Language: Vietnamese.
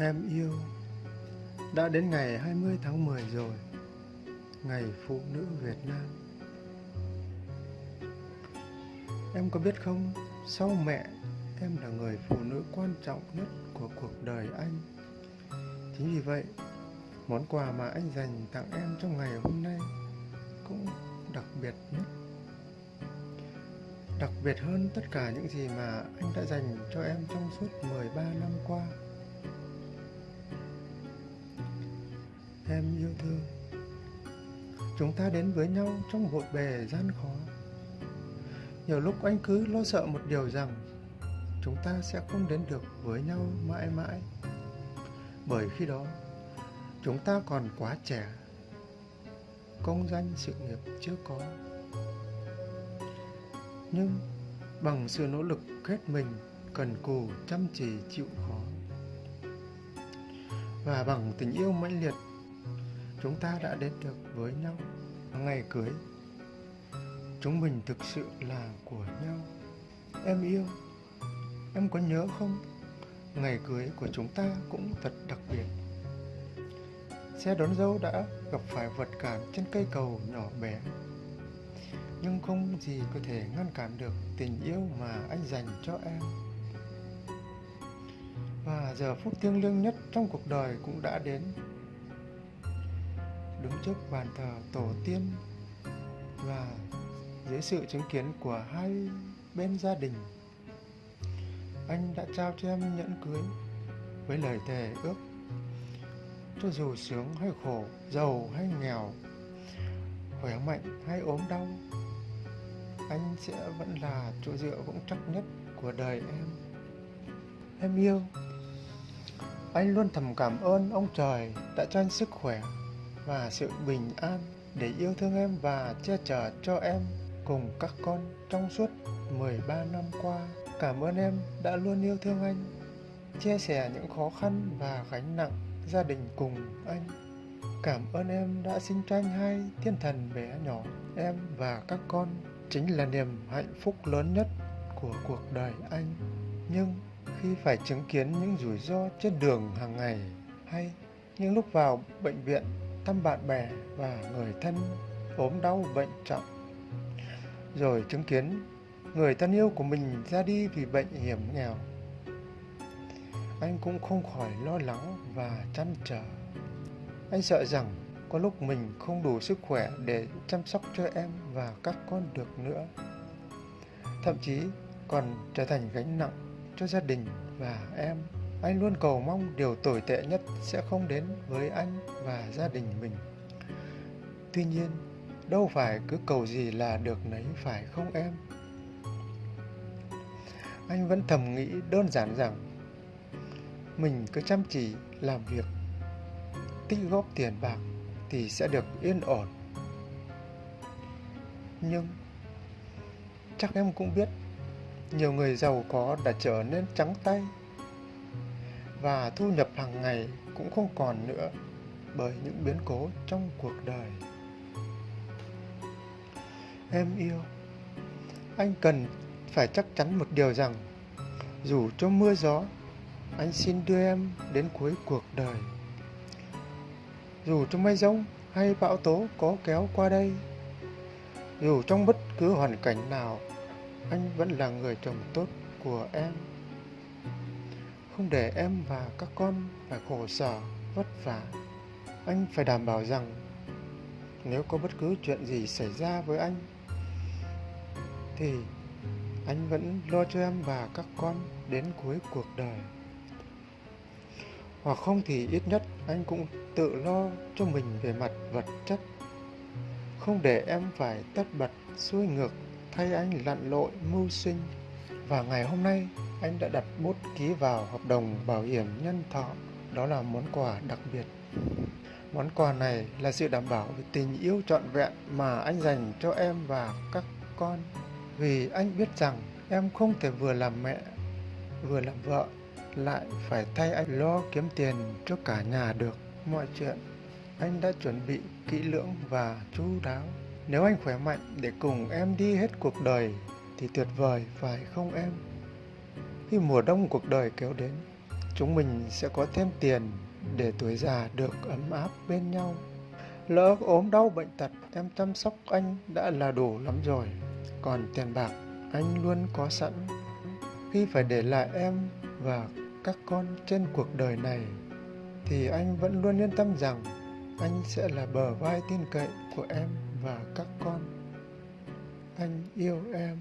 Em yêu. Đã đến ngày 20 tháng 10 rồi. Ngày Phụ nữ Việt Nam. Em có biết không? Sau mẹ, Em là người phụ nữ quan trọng nhất của cuộc đời anh. Chính vì vậy, Món quà mà anh dành tặng em trong ngày hôm nay Cũng đặc biệt nhất. Đặc biệt hơn tất cả những gì mà anh đã dành cho em trong suốt 13 năm qua. Em yêu thương. Chúng ta đến với nhau trong vội bề gian khó. Nhiều lúc anh cứ lo sợ một điều rằng Chúng ta sẽ không đến được với nhau mãi mãi. Bởi khi đó, Chúng ta còn quá trẻ. Công danh sự nghiệp chưa có. Nhưng bằng sự nỗ lực hết mình, Cần cù chăm chỉ chịu khó. Và bằng tình yêu mãnh liệt chúng ta đã đến được với nhau ngày cưới. Chúng mình thực sự là của nhau. Em yêu. Em có nhớ không? Ngày cưới của chúng ta cũng thật đặc biệt. Xe đón dâu đã gặp phải vật cản trên cây cầu nhỏ bé. Nhưng không gì có thể ngăn cản được tình yêu mà anh dành cho em. Và giờ phút thiêng liêng nhất trong cuộc đời cũng đã đến đứng trước bàn thờ tổ tiên và dưới sự chứng kiến của hai bên gia đình. Anh đã trao cho em nhẫn cưới với lời thề ước cho dù sướng hay khổ, giàu hay nghèo, khỏe mạnh hay ốm đau, anh sẽ vẫn là chỗ dựa vững chắc nhất của đời em. Em yêu. Anh luôn thầm cảm ơn ông trời đã cho anh sức khỏe và sự bình an để yêu thương em và che chở cho em cùng các con trong suốt 13 năm qua. Cảm ơn em đã luôn yêu thương anh, chia sẻ những khó khăn và gánh nặng gia đình cùng anh. Cảm ơn em đã sinh cho anh hai thiên thần bé nhỏ, em và các con chính là niềm hạnh phúc lớn nhất của cuộc đời anh. Nhưng khi phải chứng kiến những rủi ro trên đường hàng ngày hay những lúc vào bệnh viện thăm bạn bè và người thân ốm đau bệnh trọng. Rồi chứng kiến người thân yêu của mình ra đi vì bệnh hiểm nghèo. Anh cũng không khỏi lo lắng và chăn trở. Anh sợ rằng có lúc mình không đủ sức khỏe để chăm sóc cho em và các con được nữa. Thậm chí còn trở thành gánh nặng cho gia đình và em anh luôn cầu mong điều tồi tệ nhất sẽ không đến với anh và gia đình mình. Tuy nhiên, đâu phải cứ cầu gì là được nấy phải không em? Anh vẫn thầm nghĩ đơn giản rằng mình cứ chăm chỉ làm việc, tích góp tiền bạc thì sẽ được yên ổn. Nhưng chắc em cũng biết nhiều người giàu có đã trở nên trắng tay và thu nhập hàng ngày cũng không còn nữa bởi những biến cố trong cuộc đời. Em yêu, anh cần phải chắc chắn một điều rằng, dù cho mưa gió, anh xin đưa em đến cuối cuộc đời. Dù trong mây rông hay bão tố có kéo qua đây, dù trong bất cứ hoàn cảnh nào, anh vẫn là người chồng tốt của em không để em và các con phải khổ sở, vất vả. Anh phải đảm bảo rằng nếu có bất cứ chuyện gì xảy ra với anh thì anh vẫn lo cho em và các con đến cuối cuộc đời. Hoặc không thì ít nhất anh cũng tự lo cho mình về mặt vật chất. Không để em phải tất bật xuôi ngược thay anh lặn lội mưu sinh. Và ngày hôm nay anh đã đặt bút ký vào hợp đồng bảo hiểm nhân thọ. Đó là món quà đặc biệt. Món quà này là sự đảm bảo về tình yêu trọn vẹn mà anh dành cho em và các con. Vì anh biết rằng em không thể vừa làm mẹ, vừa làm vợ, lại phải thay anh lo kiếm tiền cho cả nhà được. Mọi chuyện anh đã chuẩn bị kỹ lưỡng và chú đáo. Nếu anh khỏe mạnh để cùng em đi hết cuộc đời thì tuyệt vời phải không em? Khi mùa đông cuộc đời kéo đến, chúng mình sẽ có thêm tiền để tuổi già được ấm áp bên nhau. Lỡ ốm đau bệnh tật, em chăm sóc anh đã là đủ lắm rồi. Còn tiền bạc, anh luôn có sẵn. Khi phải để lại em và các con trên cuộc đời này, thì anh vẫn luôn yên tâm rằng anh sẽ là bờ vai tin cậy của em và các con. Anh yêu em.